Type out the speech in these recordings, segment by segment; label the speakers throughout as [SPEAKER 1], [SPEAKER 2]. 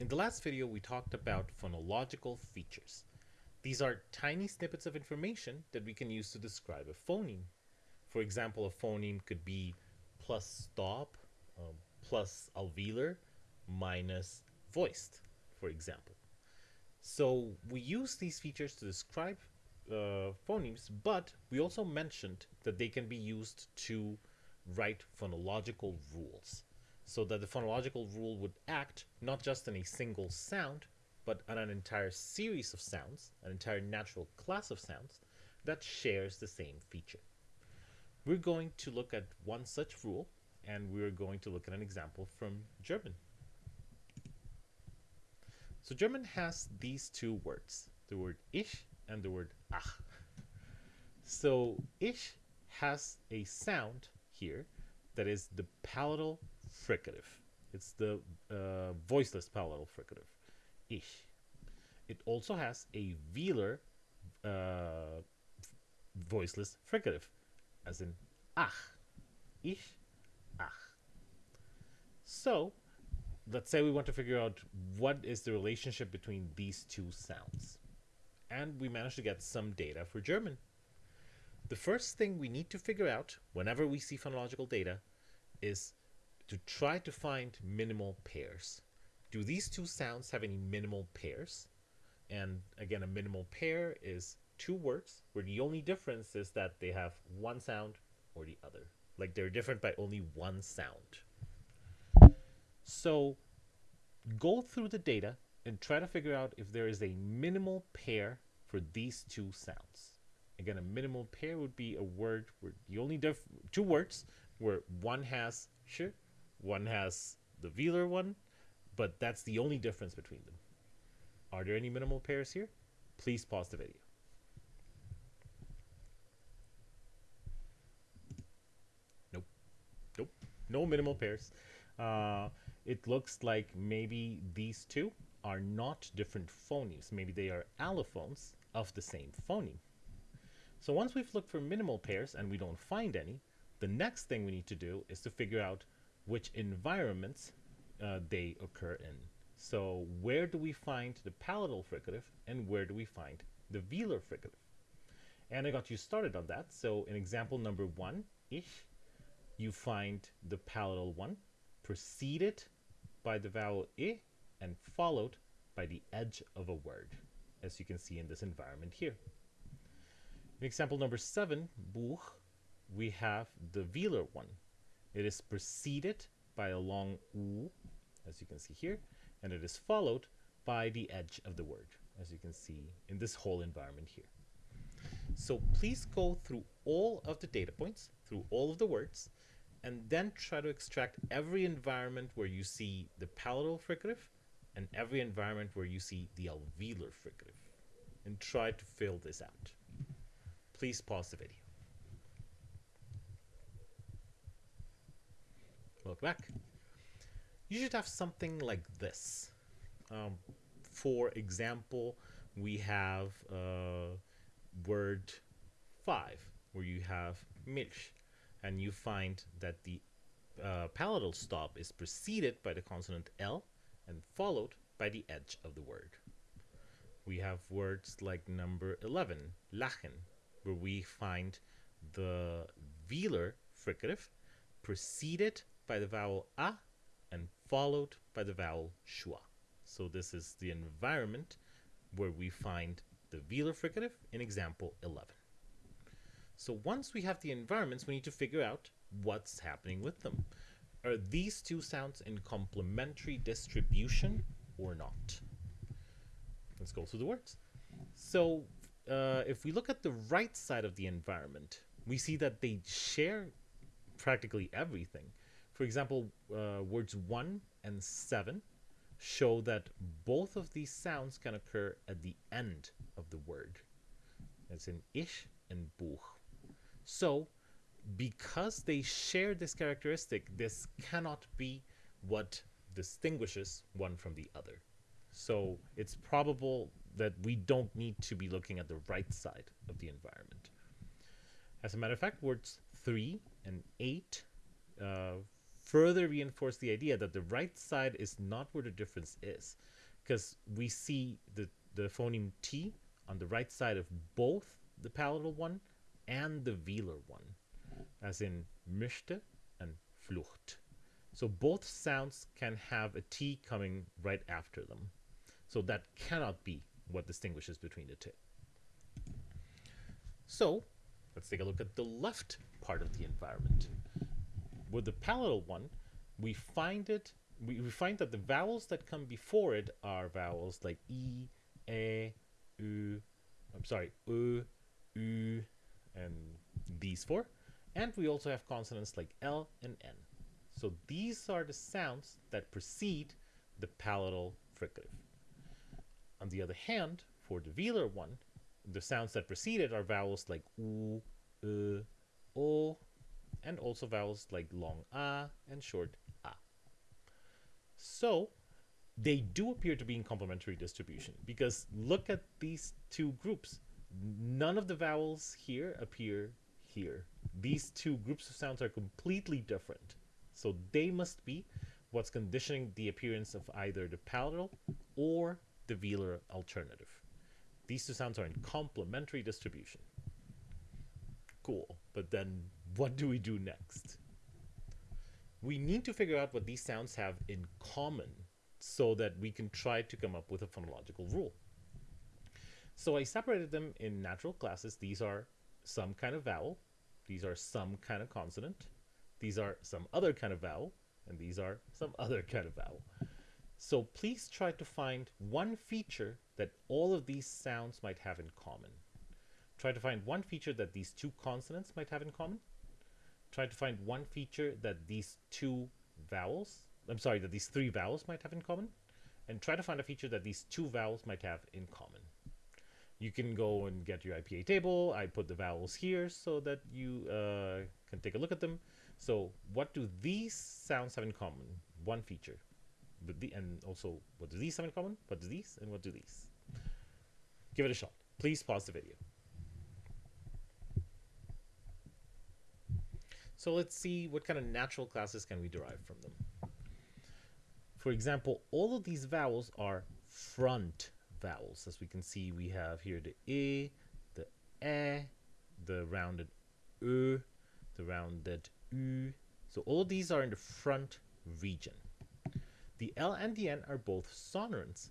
[SPEAKER 1] In the last video, we talked about phonological features. These are tiny snippets of information that we can use to describe a phoneme. For example, a phoneme could be plus stop, um, plus alveolar, minus voiced, for example. So we use these features to describe uh, phonemes, but we also mentioned that they can be used to write phonological rules so that the phonological rule would act not just on a single sound, but on an entire series of sounds, an entire natural class of sounds that shares the same feature. We're going to look at one such rule, and we're going to look at an example from German. So German has these two words, the word ich and the word ach. So ich has a sound here that is the palatal fricative. It's the uh, voiceless palatal fricative, ich. It also has a velar uh, voiceless fricative, as in ach. Ich, ach. So, let's say we want to figure out what is the relationship between these two sounds. And we managed to get some data for German. The first thing we need to figure out whenever we see phonological data is to try to find minimal pairs. Do these two sounds have any minimal pairs? And again, a minimal pair is two words where the only difference is that they have one sound or the other. Like they're different by only one sound. So go through the data and try to figure out if there is a minimal pair for these two sounds. Again, a minimal pair would be a word where the only two words where one has sh, one has the velar one, but that's the only difference between them. Are there any minimal pairs here? Please pause the video. Nope. Nope. No minimal pairs. Uh, it looks like maybe these two are not different phonemes. Maybe they are allophones of the same phoneme. So once we've looked for minimal pairs and we don't find any, the next thing we need to do is to figure out which environments uh, they occur in. So where do we find the palatal fricative and where do we find the velar fricative? And I got you started on that. So in example number one, ich, you find the palatal one preceded by the vowel i and followed by the edge of a word, as you can see in this environment here. In example number seven, Buch, we have the velar one. It is preceded by a long u, as you can see here, and it is followed by the edge of the word, as you can see in this whole environment here. So please go through all of the data points, through all of the words, and then try to extract every environment where you see the palatal fricative and every environment where you see the velar fricative, and try to fill this out. Please pause the video. Welcome back. You should have something like this. Um, for example, we have uh, word 5, where you have milch, and you find that the uh, palatal stop is preceded by the consonant L and followed by the edge of the word. We have words like number 11, lachen, where we find the velar fricative preceded by the vowel a and followed by the vowel schwa. So this is the environment where we find the velar fricative in example 11. So once we have the environments, we need to figure out what's happening with them. Are these two sounds in complementary distribution or not? Let's go through the words. So uh, if we look at the right side of the environment, we see that they share practically everything. For example, uh, words 1 and 7 show that both of these sounds can occur at the end of the word. It's in ich and buch. So, because they share this characteristic, this cannot be what distinguishes one from the other. So, it's probable that we don't need to be looking at the right side of the environment. As a matter of fact, words 3 and 8 uh, further reinforce the idea that the right side is not where the difference is. Because we see the, the phoneme T on the right side of both the palatal one and the velar one, as in möchte and Flucht. So both sounds can have a T coming right after them. So that cannot be what distinguishes between the two. So let's take a look at the left part of the environment. With the palatal one, we find it we, we find that the vowels that come before it are vowels like E, E, U, I'm sorry, U, U, and these four. And we also have consonants like L and N. So these are the sounds that precede the palatal fricative. On the other hand, for the velar one, the sounds that precede it are vowels like U, U, O, and also vowels like long A and short A. So they do appear to be in complementary distribution because look at these two groups. None of the vowels here appear here. These two groups of sounds are completely different. So they must be what's conditioning the appearance of either the palatal or the velar alternative. These two sounds are in complementary distribution. Cool, but then what do we do next? We need to figure out what these sounds have in common so that we can try to come up with a phonological rule. So I separated them in natural classes. These are some kind of vowel. These are some kind of consonant. These are some other kind of vowel. And these are some other kind of vowel. So please try to find one feature that all of these sounds might have in common. Try to find one feature that these two consonants might have in common. Try to find one feature that these two vowels I'm sorry, that these three vowels might have in common, and try to find a feature that these two vowels might have in common. You can go and get your IPA table. I put the vowels here so that you uh, can take a look at them. So what do these sounds have in common? One feature. The, and also, what do these have in common? What do these? And what do these? Give it a shot. Please pause the video. So let's see what kind of natural classes can we derive from them. For example, all of these vowels are front vowels. As we can see, we have here the E, the E, the rounded Ö, the rounded U. So all of these are in the front region. The L and the N are both sonorants.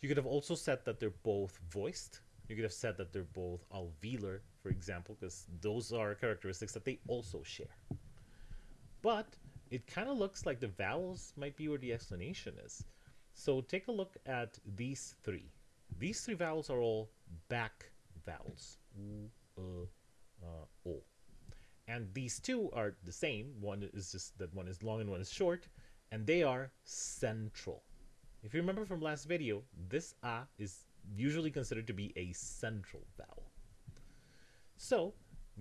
[SPEAKER 1] You could have also said that they're both voiced. You could have said that they're both alveolar, for example, because those are characteristics that they also share. But it kind of looks like the vowels might be where the explanation is. So take a look at these three. These three vowels are all back vowels. U, uh, uh, o. And these two are the same. One is just that one is long and one is short. And they are central. If you remember from last video, this a is usually considered to be a central vowel. So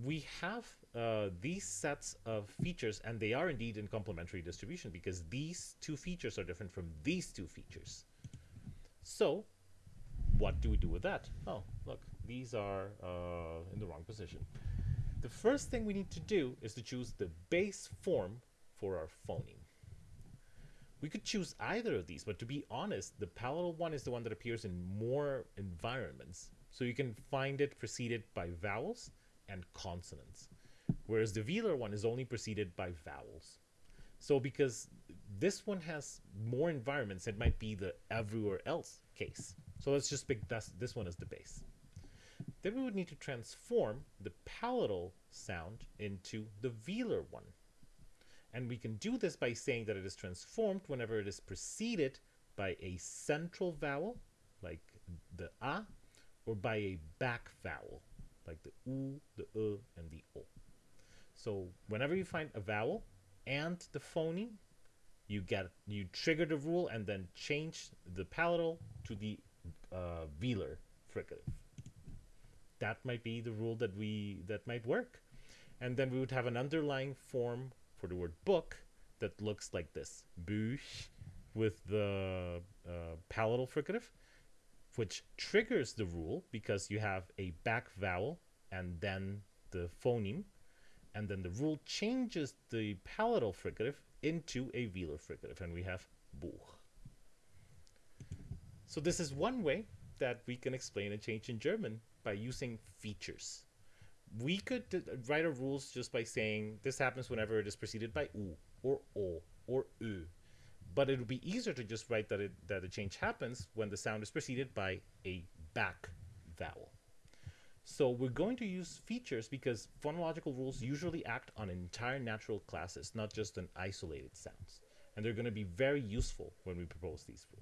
[SPEAKER 1] we have uh, these sets of features, and they are indeed in complementary distribution because these two features are different from these two features. So, what do we do with that? Oh, look, these are uh, in the wrong position. The first thing we need to do is to choose the base form for our phoneme. We could choose either of these, but to be honest, the palatal one is the one that appears in more environments. So you can find it preceded by vowels, and consonants, whereas the velar one is only preceded by vowels. So because this one has more environments, it might be the everywhere else case. So let's just pick this, this one as the base. Then we would need to transform the palatal sound into the velar one. And we can do this by saying that it is transformed whenever it is preceded by a central vowel, like the a, or by a back vowel, like the u, the e, and the o. So whenever you find a vowel and the phoneme, you get you trigger the rule and then change the palatal to the uh, velar fricative. That might be the rule that we that might work, and then we would have an underlying form for the word book that looks like this: Buch with the uh, palatal fricative, which triggers the rule because you have a back vowel and then the phoneme, and then the rule changes the palatal fricative into a velar fricative, and we have Buch. So this is one way that we can explain a change in German by using features. We could write our rules just by saying this happens whenever it is preceded by U or O. But it would be easier to just write that, it, that a change happens when the sound is preceded by a back vowel. So we're going to use features because phonological rules usually act on entire natural classes, not just on isolated sounds. And they're going to be very useful when we propose these rules.